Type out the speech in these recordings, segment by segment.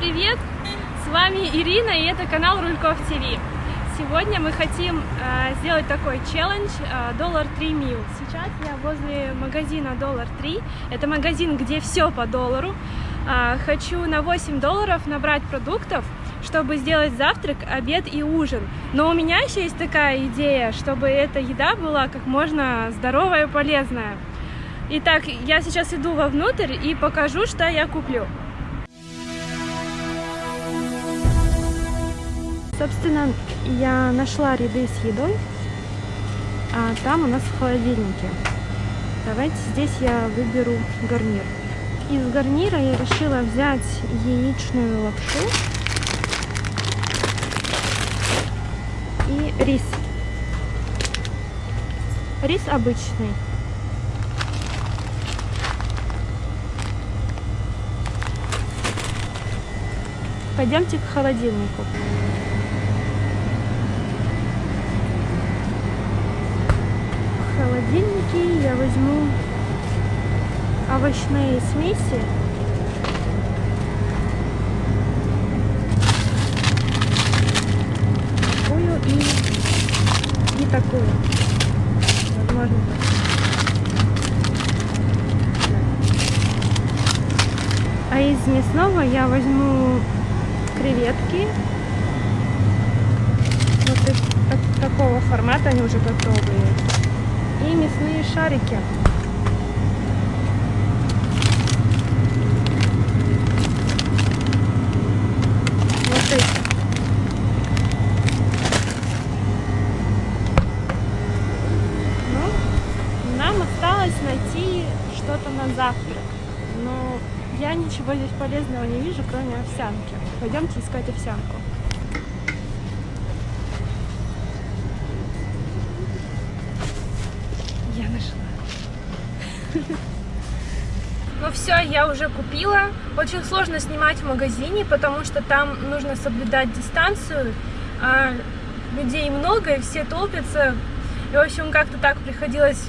привет! С вами Ирина и это канал Рульков ТВ. Сегодня мы хотим э, сделать такой челлендж доллар э, 3 мил. Сейчас я возле магазина доллар 3. Это магазин, где все по доллару. Э, хочу на 8 долларов набрать продуктов, чтобы сделать завтрак, обед и ужин. Но у меня еще есть такая идея, чтобы эта еда была как можно здоровая и полезная. Итак, я сейчас иду вовнутрь и покажу, что я куплю. Собственно, я нашла ряды с едой, а там у нас в холодильнике. Давайте здесь я выберу гарнир. Из гарнира я решила взять яичную лапшу и рис. Рис обычный. Пойдемте к холодильнику. Холодильнике я возьму овощные смеси. Такую и, и такую. Возможно А из мясного я возьму креветки. Вот из такого формата они уже готовые и мясные шарики. Вот эти. Ну, нам осталось найти что-то на завтрак. Но я ничего здесь полезного не вижу, кроме овсянки. Пойдемте искать овсянку. Ну все, я уже купила. Очень сложно снимать в магазине, потому что там нужно соблюдать дистанцию. А людей много, и все толпятся. И, в общем, как-то так приходилось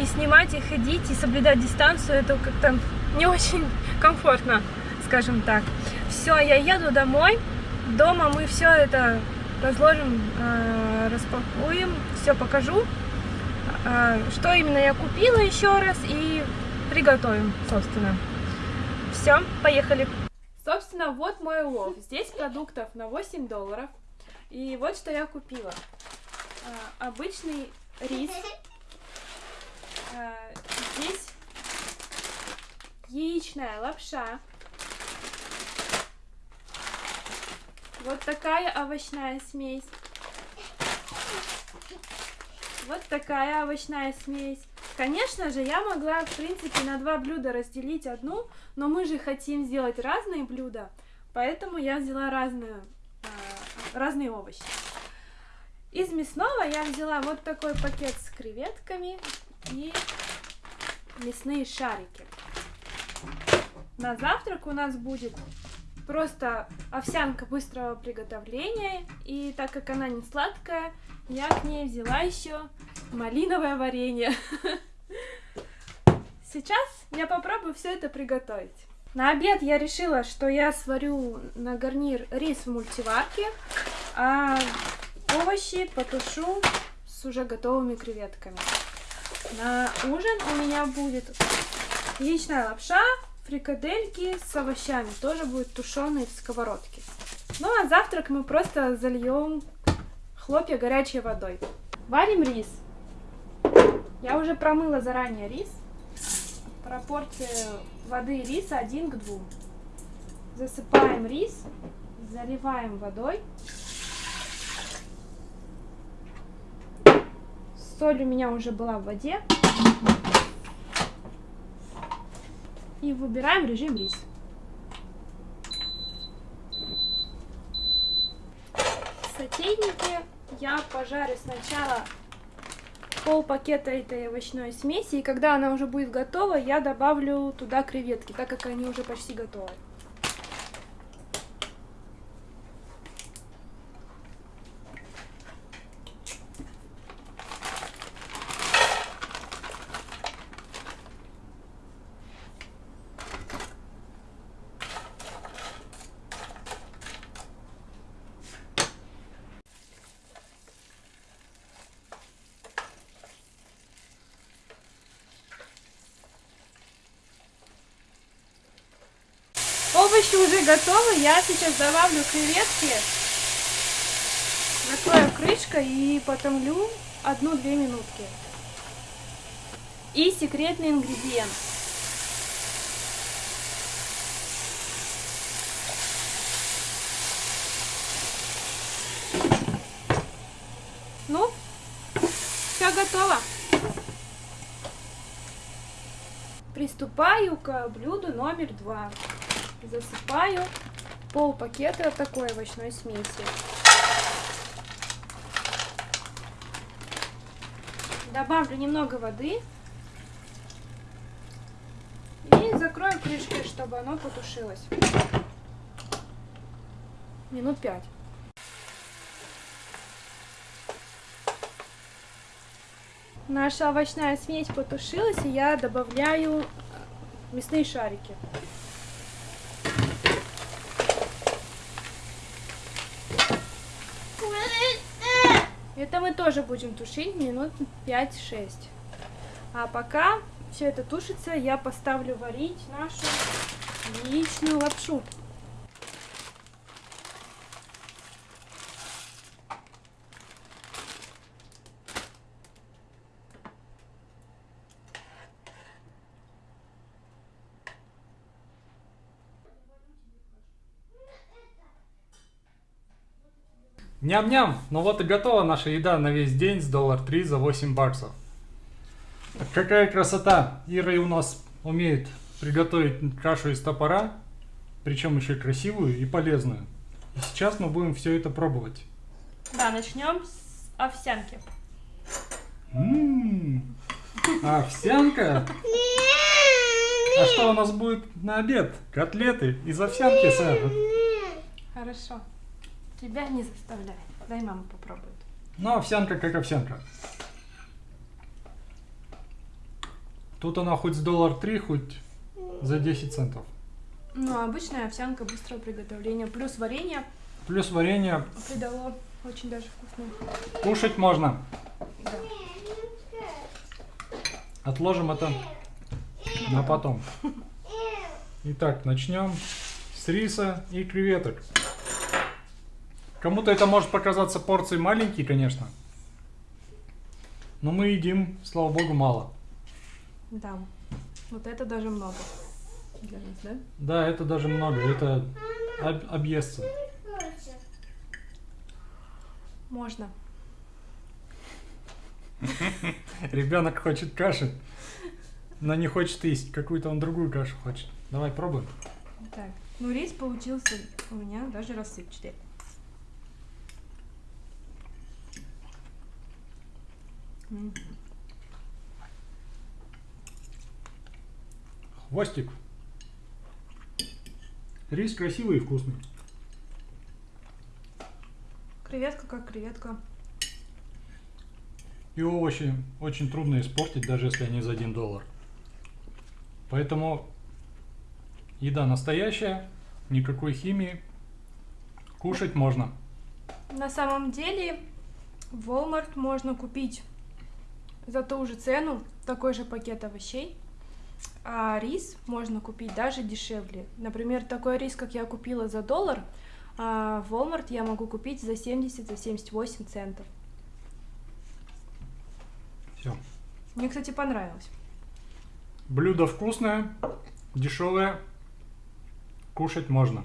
и снимать, и ходить, и соблюдать дистанцию. Это как-то не очень комфортно, скажем так. Все, я еду домой. Дома мы все это разложим, а, распакуем, все покажу. А, что именно я купила еще раз и приготовим, собственно. Все, поехали. Собственно, вот мой улов. Здесь продуктов на 8 долларов. И вот что я купила. А, обычный рис. А, здесь яичная лапша. Вот такая овощная смесь. Вот такая овощная смесь. Конечно же, я могла, в принципе, на два блюда разделить одну, но мы же хотим сделать разные блюда, поэтому я взяла разную, э, разные овощи. Из мясного я взяла вот такой пакет с креветками и мясные шарики. На завтрак у нас будет просто овсянка быстрого приготовления, и так как она не сладкая, я к ней взяла еще малиновое варенье. Сейчас я попробую все это приготовить. На обед я решила, что я сварю на гарнир рис в мультиварке, а овощи потушу с уже готовыми креветками. На ужин у меня будет яичная лапша, фрикадельки с овощами, тоже будет тушеные в сковородке. Ну а завтрак мы просто зальем хлопья горячей водой. Варим рис. Я уже промыла заранее рис. Пропорция воды и риса 1 к 2. Засыпаем рис, заливаем водой. Соль у меня уже была в воде. И выбираем режим рис. сотейнике я пожарю сначала пол пакета этой овощной смеси, и когда она уже будет готова, я добавлю туда креветки, так как они уже почти готовы. Овощи уже готовы. Я сейчас добавлю креветки. Накрою крышкой и потомлю одну-две минутки. И секретный ингредиент. Ну, все готово. Приступаю к блюду номер два. Засыпаю пол пакета такой овощной смеси. Добавлю немного воды. И закрою крышкой, чтобы оно потушилось. Минут пять. Наша овощная смесь потушилась, и я добавляю мясные шарики. Это мы тоже будем тушить минут 5-6. А пока все это тушится, я поставлю варить нашу яичную лапшу. Ням-ням! Ну вот и готова наша еда на весь день с доллар 3 за 8 баксов. Какая красота! Ира у нас умеет приготовить кашу из топора, причем еще красивую и полезную. И сейчас мы будем все это пробовать. Да, начнем с овсянки. Ммм, овсянка? А что у нас будет на обед? Котлеты из овсянки, сэр. Хорошо. Тебя не заставляй. Дай мама попробует. Ну, овсянка как овсянка. Тут она хоть с доллар три, хоть за 10 центов. Ну, обычная овсянка быстрого приготовления. Плюс варенье Плюс варенье. придало очень даже вкусно. Кушать можно. Да. Отложим это на потом. Итак, начнем с риса и креветок. Кому-то это может показаться порцией маленькие, конечно. Но мы едим, слава богу, мало. Да. Вот это даже много. Для нас, да? Да, это даже много. Это об- объестся. Можно. Ребенок хочет каши, но не хочет есть. Какую-то он другую кашу хочет. Давай пробуем. Так. Ну, рис получился у меня даже рассыпчатый. Хвостик. Рис красивый и вкусный. Креветка как креветка. И овощи очень трудно испортить, даже если они за 1 доллар. Поэтому еда настоящая, никакой химии. Кушать можно. На самом деле в Walmart можно купить за ту же цену такой же пакет овощей, а рис можно купить даже дешевле. Например, такой рис, как я купила за доллар, а в Walmart я могу купить за 70, за 78 центов. Все. Мне, кстати, понравилось. Блюдо вкусное, дешевое. Кушать можно.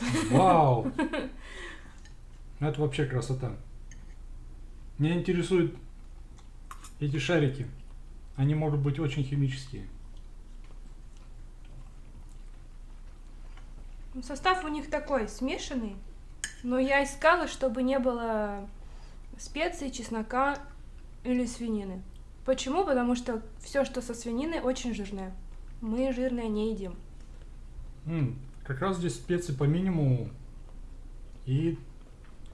Вау! Это вообще красота. Меня интересуют эти шарики. Они могут быть очень химические. Ну, Состав у них такой смешанный, но я искала, чтобы не было специй, чеснока или свинины. Почему? Потому что все, что со свининой, очень жирное. Мы жирное не едим. М, как раз здесь специи по минимуму. И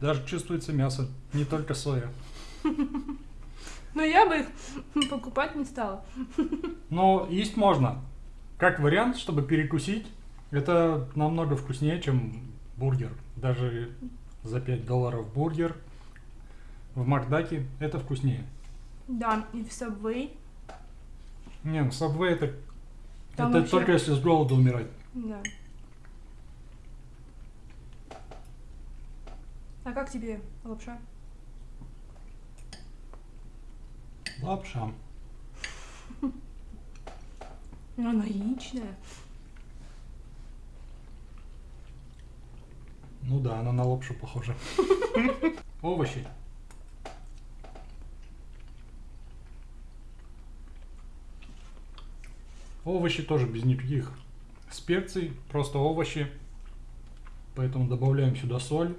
даже чувствуется мясо, не только соя. Но я бы их покупать не стала. Но есть можно. Как вариант, чтобы перекусить, это намного вкуснее, чем бургер. Даже за 5 долларов бургер в Макдаке это вкуснее. Да, и в Subway. Не, ну Subway это, Там Это вообще- только если с голоду умирать. Да. А как тебе лапша? Лапша. Она яичная. Ну да, она на лапшу похожа. Овощи. Овощи тоже без никаких специй, просто овощи. Поэтому добавляем сюда соль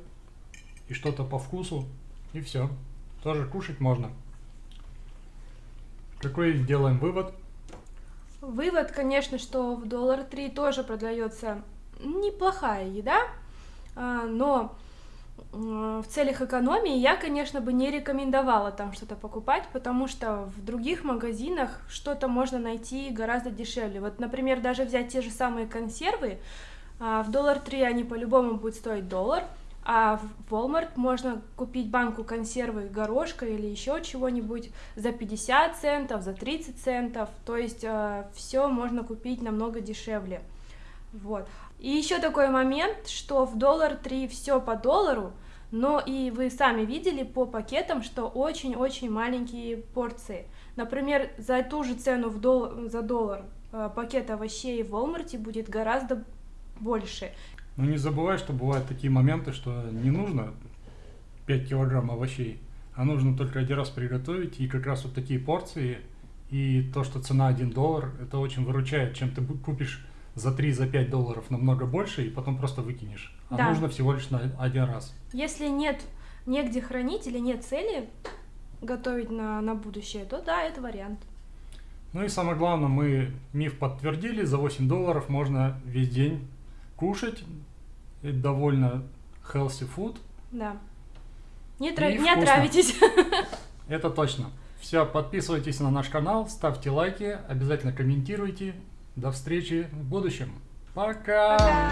и что-то по вкусу. И все. Тоже кушать можно. Какой делаем вывод? Вывод, конечно, что в доллар три тоже продается неплохая еда, а, но в целях экономии я, конечно, бы не рекомендовала там что-то покупать, потому что в других магазинах что-то можно найти гораздо дешевле. Вот, например, даже взять те же самые консервы, а, в доллар три они по-любому будут стоить доллар, а в Walmart можно купить банку консервы горошка или еще чего-нибудь за 50 центов, за 30 центов. То есть все можно купить намного дешевле. Вот. И еще такой момент, что в доллар 3 все по доллару, но и вы сами видели по пакетам, что очень-очень маленькие порции. Например, за ту же цену в дол- за доллар э, пакет овощей в Walmart будет гораздо больше. Но не забывай, что бывают такие моменты, что не нужно 5 килограмм овощей, а нужно только один раз приготовить, и как раз вот такие порции, и то, что цена 1 доллар, это очень выручает, чем ты купишь за 3, за 5 долларов намного больше, и потом просто выкинешь. А Да. нужно всего лишь на один раз. Если нет негде хранить или нет цели готовить на, на будущее, то да, это вариант. Ну и самое главное, мы миф подтвердили, за 8 долларов можно весь день кушать, это довольно healthy food, Да. Не, тра- И не вкусно. отравитесь. Это точно. Все, подписывайтесь на наш канал, ставьте лайки, обязательно комментируйте. До встречи в будущем. Пока! Пока.